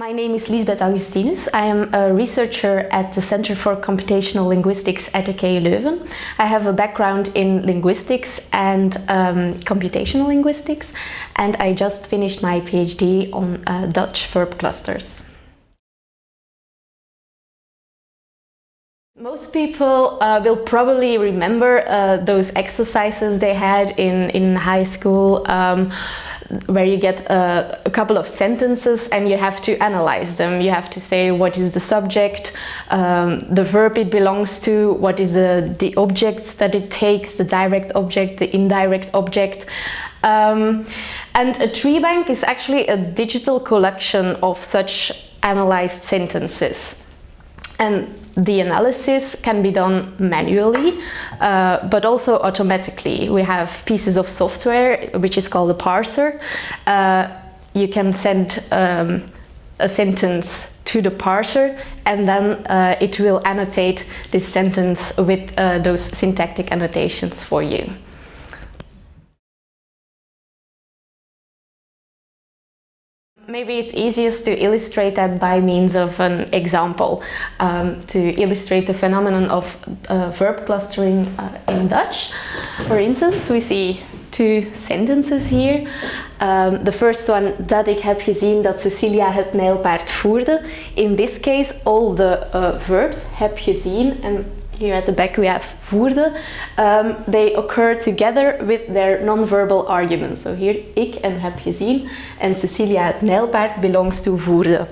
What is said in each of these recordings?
My name is Liesbeth Augustinus. I am a researcher at the Center for Computational Linguistics at the KU Leuven. I have a background in linguistics and um, computational linguistics and I just finished my PhD on uh, Dutch verb clusters. Most people uh, will probably remember uh, those exercises they had in, in high school um, where you get a, a, couple of sentences and you have to analyze them. You have to say what is the subject, um, the verb it belongs to, what is the, the objects that it takes, the direct object, the indirect object. Um, and a tree bank is actually a digital collection of such analyzed sentences. And the analysis can be done manually, uh, but also automatically. We have pieces of software, which is called a parser. Uh, you can send um, a sentence to the parser and then uh, it will annotate this sentence with uh, those syntactic annotations for you. Maybe it's easiest to illustrate that by means of an example um, to illustrate the phenomenon of uh, verb clustering uh, in Dutch. For instance, we see two sentences here. Um, the first one, dat ik heb gezien dat Cecilia het nijlpaard voerde. In this case, all the uh, verbs heb gezien and here at the back we have voerde. Um, they occur together with their non-verbal arguments. So here, ik en heb gezien and Cecilia het nijlpaard belongs to voerde.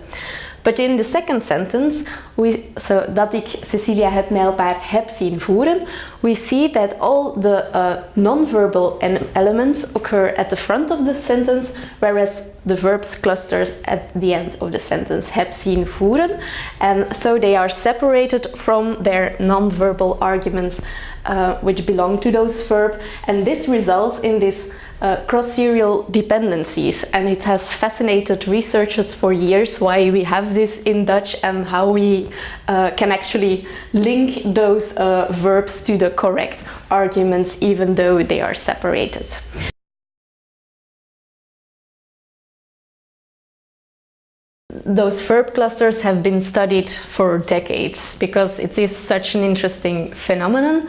But in the second sentence, we, so dat ik Cecilia het nijlpaard heb zien voeren, we see that all the uh, non-verbal elements occur at the front of the sentence, whereas the verbs clusters at the end of the sentence heb zien voeren. And so they are separated from their non-verbal arguments uh, which belong to those verbs. And this results in this uh, cross-serial dependencies and it has fascinated researchers for years why we have this in Dutch and how we uh, can actually link those uh, verbs to the correct arguments even though they are separated. Those verb clusters have been studied for decades because it is such an interesting phenomenon.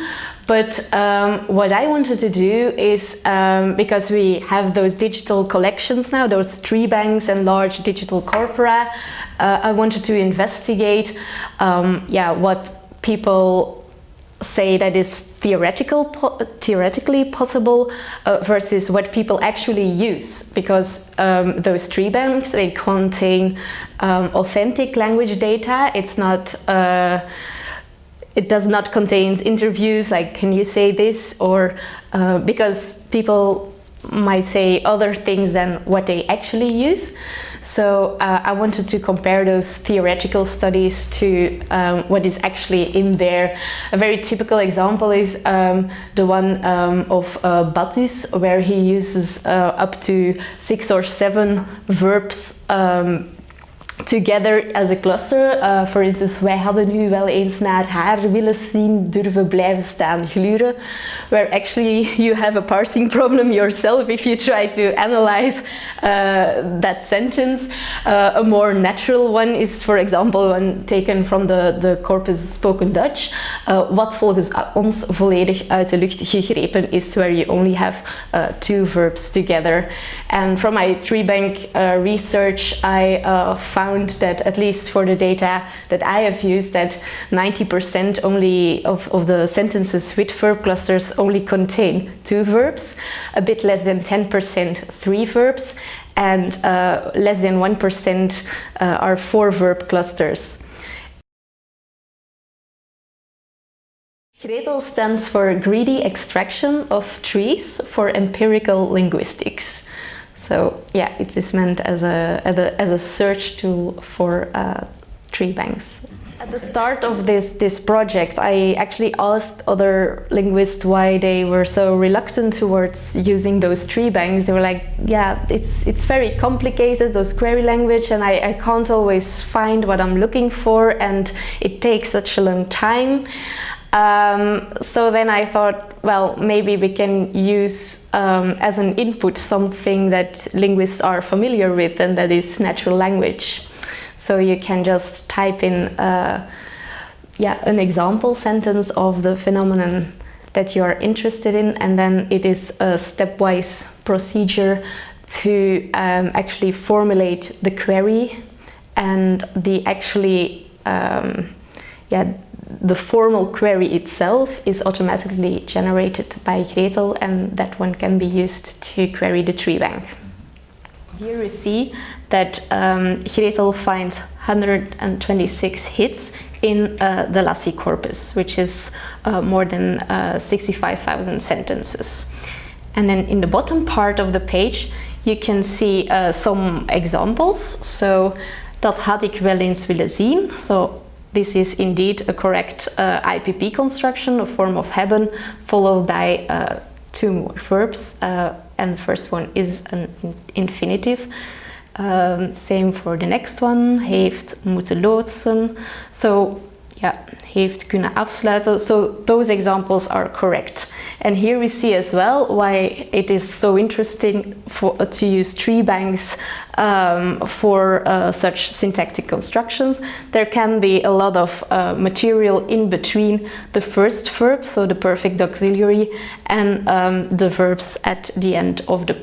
But um, what I wanted to do is, um, because we have those digital collections now, those tree banks and large digital corpora, uh, I wanted to investigate um, yeah, what people say that is theoretical po theoretically possible uh, versus what people actually use. Because um, those tree banks they contain um, authentic language data. It's not uh, it does not contain interviews like can you say this or uh, because people might say other things than what they actually use so uh, I wanted to compare those theoretical studies to um, what is actually in there. A very typical example is um, the one um, of uh, Battus, where he uses uh, up to six or seven verbs um, together as a cluster. Uh, for instance, wij hadden nu wel eens naar haar willen zien durven blijven staan gluren. Where actually you have a parsing problem yourself if you try to analyze uh, that sentence. Uh, a more natural one is, for example, one taken from the, the corpus spoken Dutch. Wat volgens ons volledig uit de lucht gegrepen is, where you only have two verbs together. And from my tree bank research, I found found that at least for the data that I have used that 90% only of, of the sentences with verb clusters only contain two verbs, a bit less than 10% three verbs and uh, less than 1% uh, are four verb clusters. GrETEL stands for Greedy Extraction of Trees for Empirical Linguistics. So yeah, it is meant as a, as a, search tool for uh, tree banks. At the start of this, this project, I actually asked other linguists why they were so reluctant towards using those tree banks. They were like, yeah, it's, it's very complicated, those query language, and I, I can't always find what I'm looking for, and it takes such a long time. Um, so then I thought, well, maybe we can use um, as an input something that linguists are familiar with and that is natural language. So you can just type in uh, yeah, an example sentence of the phenomenon that you are interested in and then it is a stepwise procedure to um, actually formulate the query and the actually um, yeah the formal query itself is automatically generated by Gretel and that one can be used to query the tree bank. Here we see that um, Gretel finds 126 hits in uh, the Lassy corpus, which is uh, more than uh, 65,000 sentences. And then in the bottom part of the page, you can see uh, some examples. So, dat had ik wel eens willen zien. So, this is indeed a correct uh, IPP construction, a form of hebben, followed by uh, two more verbs. Uh, and the first one is an infinitive. Um, same for the next one, heeft moeten loodsen. So, yeah, heeft kunnen afsluiten. So those examples are correct. And here we see as well why it is so interesting for, to use tree banks um, for uh, such syntactic constructions. There can be a lot of uh, material in between the first verb, so the perfect auxiliary, and um, the verbs at the end of the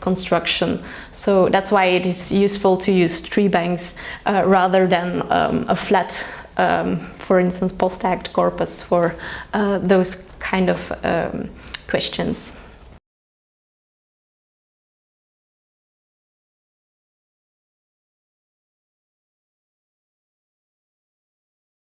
construction. So that's why it is useful to use tree banks uh, rather than um, a flat um, for instance, POS-tagged corpus for uh, those kind of um, questions.